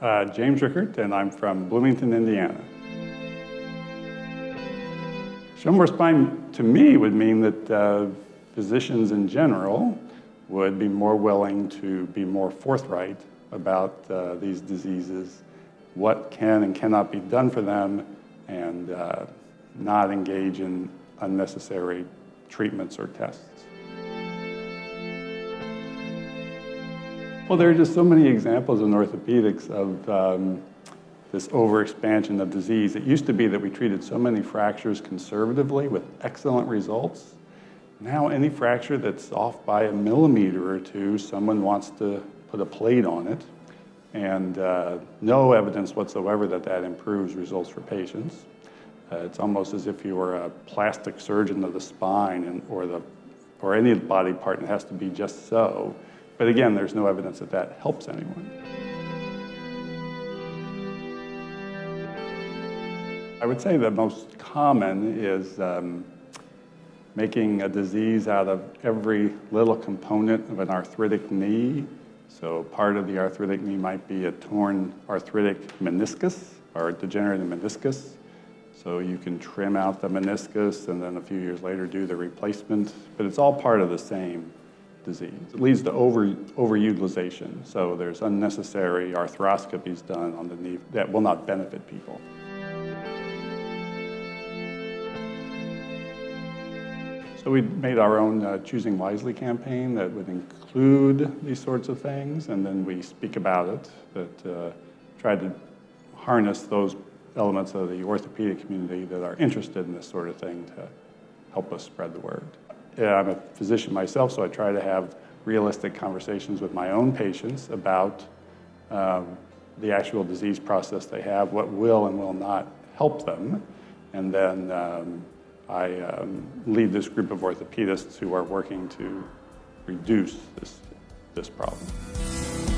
Uh, James Rickert, and I'm from Bloomington, Indiana. Show more spine to me would mean that uh, physicians in general would be more willing to be more forthright about uh, these diseases, what can and cannot be done for them, and uh, not engage in unnecessary treatments or tests. Well, there are just so many examples in orthopedics of um, this overexpansion of disease. It used to be that we treated so many fractures conservatively with excellent results. Now any fracture that's off by a millimeter or two, someone wants to put a plate on it and uh, no evidence whatsoever that that improves results for patients. Uh, it's almost as if you were a plastic surgeon of the spine and, or, the, or any body part and it has to be just so. But again, there's no evidence that that helps anyone. I would say the most common is um, making a disease out of every little component of an arthritic knee. So part of the arthritic knee might be a torn arthritic meniscus or degenerative meniscus. So you can trim out the meniscus and then a few years later do the replacement, but it's all part of the same disease. It leads to over, overutilization. So there's unnecessary arthroscopies done on the knee that will not benefit people. So we made our own uh, Choosing Wisely campaign that would include these sorts of things, and then we speak about it, that uh, try to harness those elements of the orthopedic community that are interested in this sort of thing to help us spread the word. I'm a physician myself, so I try to have realistic conversations with my own patients about um, the actual disease process they have, what will and will not help them, and then um, I um, lead this group of orthopedists who are working to reduce this, this problem.